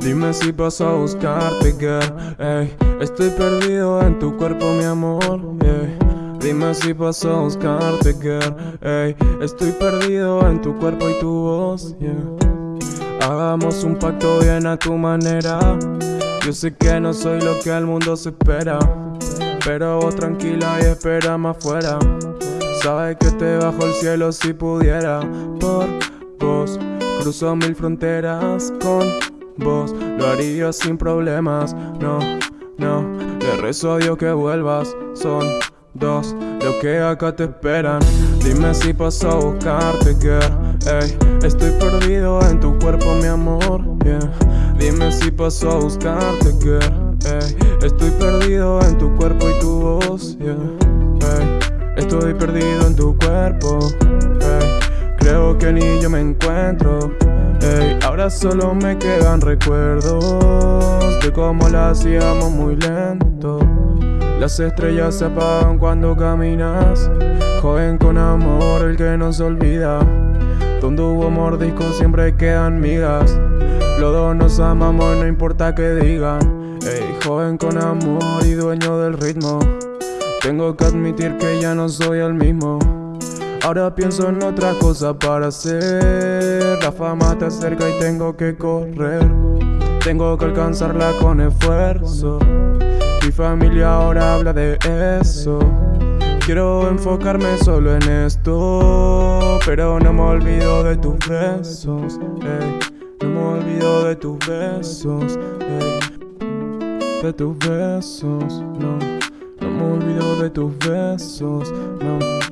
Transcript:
Dime si paso a buscarte, girl. Ey, estoy perdido en tu cuerpo, mi amor. Dime si paso a buscarte, girl. Ey, estoy perdido en tu cuerpo y tu voz. Hagamos un pacto bien a tu manera. Yo sé que no soy lo que el mundo se espera. Pero vos tranquila y espera más afuera. Sabes que te bajo el cielo si pudiera. Por vos, cruzo mil fronteras con Lo haría sin problemas. No, no, le rezo a Dios que vuelvas. Son dos los que acá te esperan. Dime si paso a buscarte, girl. Ey, estoy perdido en tu cuerpo, mi amor. yeah. Dime si paso a buscarte, girl. Ey, estoy perdido en tu cuerpo y tu voz. yeah. Estoy perdido en tu cuerpo. Creo que ni yo me encuentro. Ahora solo me quedan recuerdos de cómo la hacíamos muy lento. Las estrellas se apagan cuando caminas. Joven con amor, el que no se olvida. Donde hubo mordiscos siempre quedan migas. Los dos nos amamos, no importa que digan. Ey, joven con amor y dueño del ritmo. Tengo que admitir que ya no soy el mismo. Ahora pienso en otra cosa para hacer. La fama te acerca y tengo que correr. Tengo que alcanzarla con esfuerzo. Mi familia ahora habla de eso. Quiero enfocarme solo en esto. Pero no me olvido de tus besos. No me olvido de tus besos. De tus besos, no. No me olvido de tus besos, no.